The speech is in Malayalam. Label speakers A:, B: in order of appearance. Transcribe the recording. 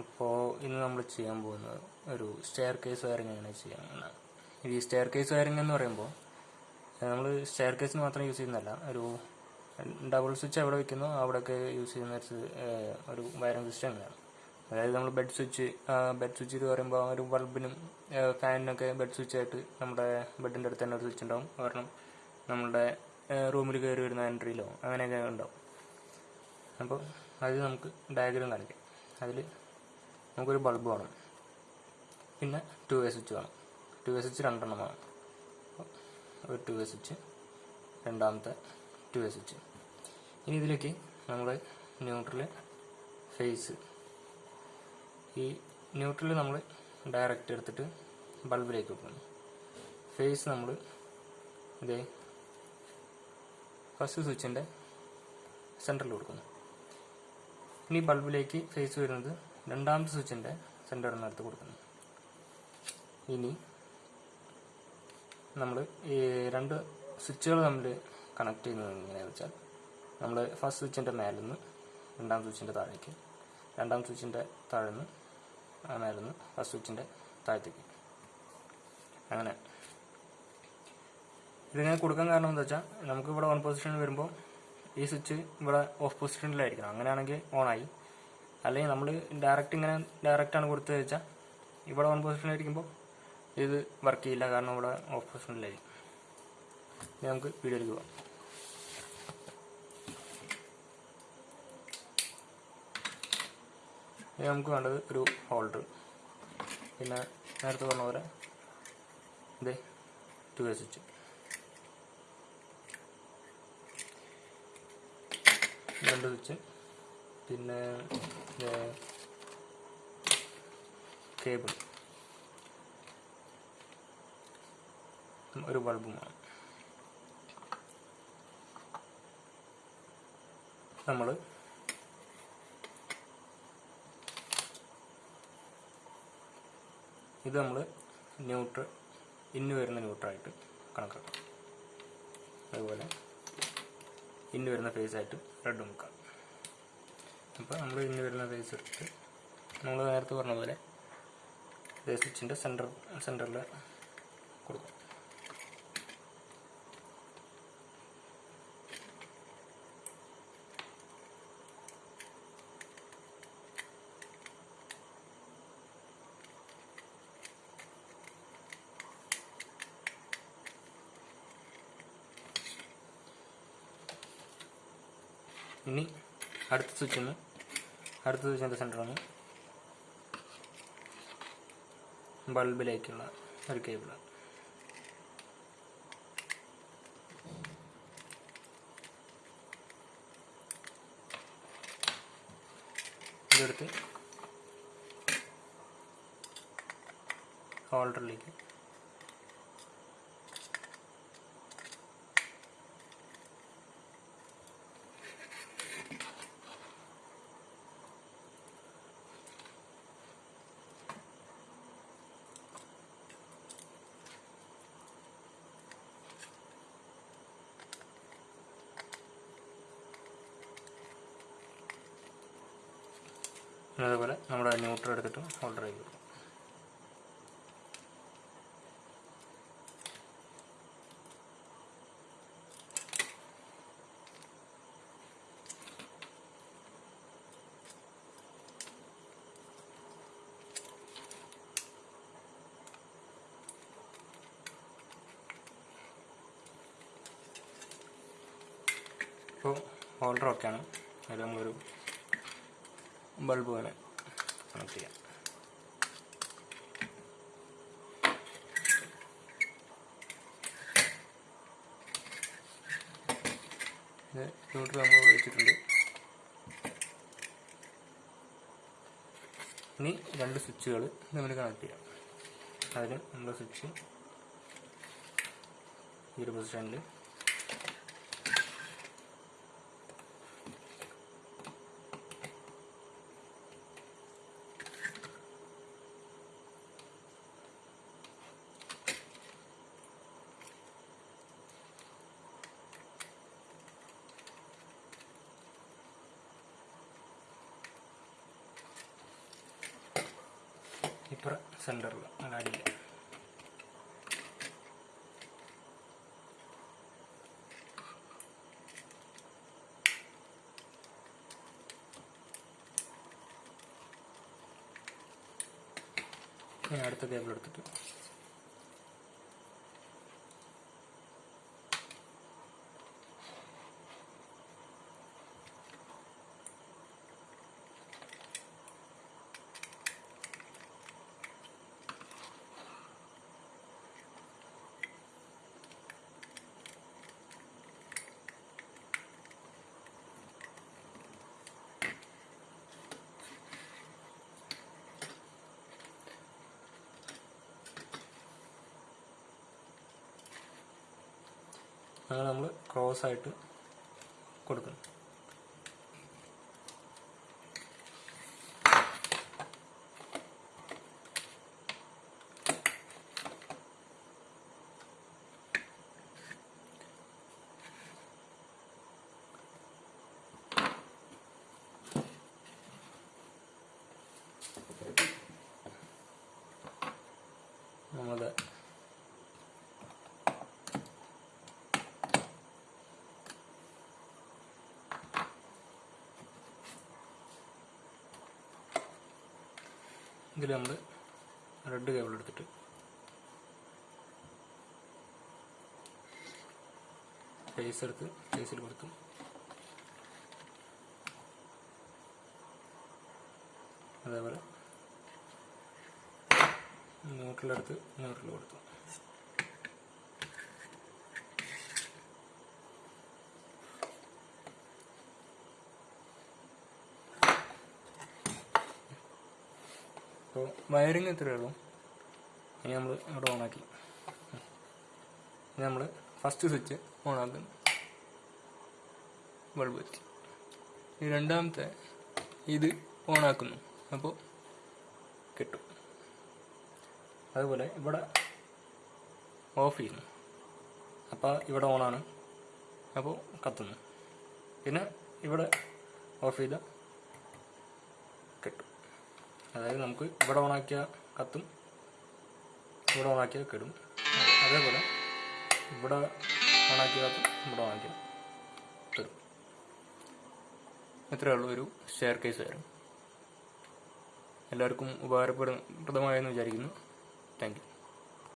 A: അപ്പോൾ ഇന്ന് നമ്മൾ ചെയ്യാൻ പോകുന്നത് ഒരു സ്റ്റെയർ കേസ് വയറിംഗ് എങ്ങനെ ചെയ്യാൻ എന്നാണ് ഈ സ്റ്റെയർ കേസ് വയറിംഗ് എന്ന് പറയുമ്പോൾ നമ്മൾ സ്റ്റെയർ കേസിന് മാത്രം യൂസ് ചെയ്യുന്നതല്ല ഒരു ഡബിൾ സ്വിച്ച് എവിടെ വയ്ക്കുന്നു അവിടെയൊക്കെ യൂസ് ചെയ്യുന്ന ഒരു വയറിംഗ് സിസ്റ്റം ആണ്. അതായത് നമ്മൾ ബെഡ് സ്വിച്ച് ബെഡ് സ്വിച്ച് എന്ന് പറയുമ്പോൾ ഒരു ബൾബിനും ഫാനിനൊക്കെ ബെഡ് സ്വിച്ച് ആയിട്ട് നമ്മുടെ ബെഡിന്റെ അടുത്ത് തന്നെ ഒരു സ്വിച്ച് ഉണ്ടാവും. കാരണം നമ്മളുടെ റൂമിൽ കയറി വരുന്ന എൻട്രിയിലോ അങ്ങനെയൊക്കെ ഉണ്ടാവും. അപ്പോൾ അത് നമുക്ക് ഡയഗ്രം കാണിക്കാം. അതിൽ നമുക്കൊരു ബൾബ് വേണം. പിന്നെ ടു വേ സ്വിച്ച് വേണം. ടു വേ സ്വിച്ച് രണ്ടെണ്ണം വേണം. ഒരു ടു വേ സ്വിച്ച് രണ്ടാമത്തെ ടു വേ സ്വിച്ച് ഇനി ഇതിലേക്ക് നമ്മൾ ന്യൂട്രൽ ഫേസ് ഈ ന്യൂട്രൽ നമ്മൾ ഡയറക്റ്റ് എടുത്തിട്ട് ബൾബിലേക്ക് വെക്കുന്നു. ഫേസ് നമ്മൾ ഇതേ ഫസ്റ്റ് സ്വിച്ചിന്റെ സെന്ററിൽ കൊടുക്കുന്നു. ഇനി ബൾബിലേക്ക് ഫേസ് വരുന്നത് രണ്ടാമത്തെ സ്വിച്ചിന്റെ സ്വിച്ചിന്റെ എടുത്ത് കൊടുക്കുന്നു. ഇനി നമ്മൾ ഈ രണ്ട് സ്വിച്ചുകൾ തമ്മിൽ കണക്ട് ചെയ്യുന്നത് എങ്ങനെയാണെന്ന് വെച്ചാൽ നമ്മൾ ഫസ്റ്റ് സ്വിച്ചിന്റെ മേലിൽ നിന്ന് രണ്ടാം സ്വിച്ചിന്റെ താഴേക്ക് രണ്ടാം സ്വിച്ചിന്റെ താഴെ നിന്ന് മേലിൽ നിന്ന് ഫസ്റ്റ് സ്വിച്ചിന്റെ താഴത്തേക്ക്. അങ്ങനെ. ഇതിങ്ങനെ കൊടുക്കാൻ കാരണം എന്താ വെച്ചാൽ നമുക്ക് ഇവിടെ ഓൺ പൊസിഷനിൽ വരുമ്പോൾ ഈ സ്വിച്ച് ഇവിടെ ഓഫ് പൊസിഷനിലായിരിക്കണം അങ്ങനെയാണെങ്കിൽ ഓണായി അല്ലെങ്കിൽ നമ്മൾ ഡയറക്റ്റ് ഇങ്ങനെ ഡയറക്റ്റാണ് കൊടുത്തത് വെച്ചാൽ ഇവിടെ ഓൺ പൊസിഷനിലായിരിക്കുമ്പോൾ ഇത് വർക്ക് ചെയ്യില്ല. കാരണം ഇവിടെ ഓഫ് പൊസിഷനിലായിരിക്കും നമുക്ക് വീഡിയോയിലേക്ക് പോകാം നമുക്ക് വേണ്ടത് ഒരു ഹോൾഡർ പിന്നെ നേരത്തെ പറഞ്ഞ പോലെ ഇതേ ടു വേ സ്വിച്ച് രണ്ട് സ്വിച്ച് പിന്നെ കേബിൾ. ഒരു ബൾബുമാണ്. നമ്മൾ ഇത് നമ്മൾ ന്യൂട്രൽ ഇന്ന് വരുന്ന ന്യൂട്രായിട്ട് കണക്കാക്കാം. അതുപോലെ ഇന്ന് വരുന്ന ഫേസ് ആയിട്ട് റെഡ് മുക്കാം അപ്പോൾ നമ്മൾ ഇന്ന് വരുന്ന റേസ് എടുത്തിട്ട് നമ്മൾ നേരത്തെ പറഞ്ഞ പോലെ ഇതേ സ്വിച്ചിന്റെ സെന്റർ സെന്ററിൽ കൊടുക്കും. ഇനി അടുത്ത സ്വിച്ച് ഒന്ന് അടുത്ത സ്വിച്ചിന്റെ സെന്ററാണ് ബൾബിലേക്കുള്ള ഒരു കേബിൾ ഇതെടുത്ത് ഹോൾഡറിലേക്ക് അതേപോലെ നമ്മുടെ ന്യൂട്രൽ എടുത്തിട്ട് ഹോൾഡർ ചെയ്ത് ഇപ്പോൾ ഹോൾഡർ ഒക്കെയാണ് അതിൽ നമ്മളൊരു ബൾബ് വേണം കണക്ട് ചെയ്യാം ന്യൂട്രൽ നമ്മൾ വെച്ചിട്ടുണ്ട്. ഇനി രണ്ട് സ്വിച്ചുകൾ നമ്മൾ കണക്ട് ചെയ്യാം. അതിന് നമ്മുടെ സ്വിച്ച് ഈ ഒരു പൊസിഷനിൽ സെന്ററിൽ അങ്ങനെ ഇനി അടുത്ത കേബിൾ എടുത്തിട്ട്. അങ്ങനെ നമ്മൾ ക്രോസ് ആയിട്ട് കൊടുക്കണം നമ്മുടെ ഇതിൽ നമ്മൾ റെഡ് കേബിൾ എടുത്തിട്ട്. ഫേസ് എടുത്ത് ഫേസിൽ കൊടുത്തു അതേപോലെ ന്യൂട്രലെടുത്ത് ന്യൂട്രൽ കൊടുത്തു അപ്പോൾ വയറിങ് ഇത്രയേ ഉള്ളൂ. ഇനി നമ്മൾ ഇവിടെ ഓണാക്കി ഇനി നമ്മൾ ഫസ്റ്റ് സ്വിച്ച് ഓണാക്കുന്നു ബൾബ് എത്തി ഈ രണ്ടാമത്തെ ഇത് ഓണാക്കുന്നു അപ്പോൾ കിട്ടും. അതുപോലെ ഇവിടെ ഓഫ് ചെയ്യുന്നു. അപ്പോൾ ഇവിടെ ഓണാണ് അപ്പോൾ കത്തുന്നു. പിന്നെ ഇവിടെ ഓഫ് ചെയ്ത കിട്ടും അതായത് നമുക്ക് ഇവിടെ ഓണാക്കിയ കത്തും ഇവിടെ ഓണാക്കിയ കെടും. അതേപോലെ ഇവിടെ ഓണാക്കിയ കത്തും ഇവിടെ ഓണാക്കിയ തരും ഇത്രയേ ഉള്ളൂ ഒരു ഷെയർ കേസ് വരും എല്ലാവർക്കും ഉപകാരപ്രദമായെന്ന് വിചാരിക്കുന്നു. Thank you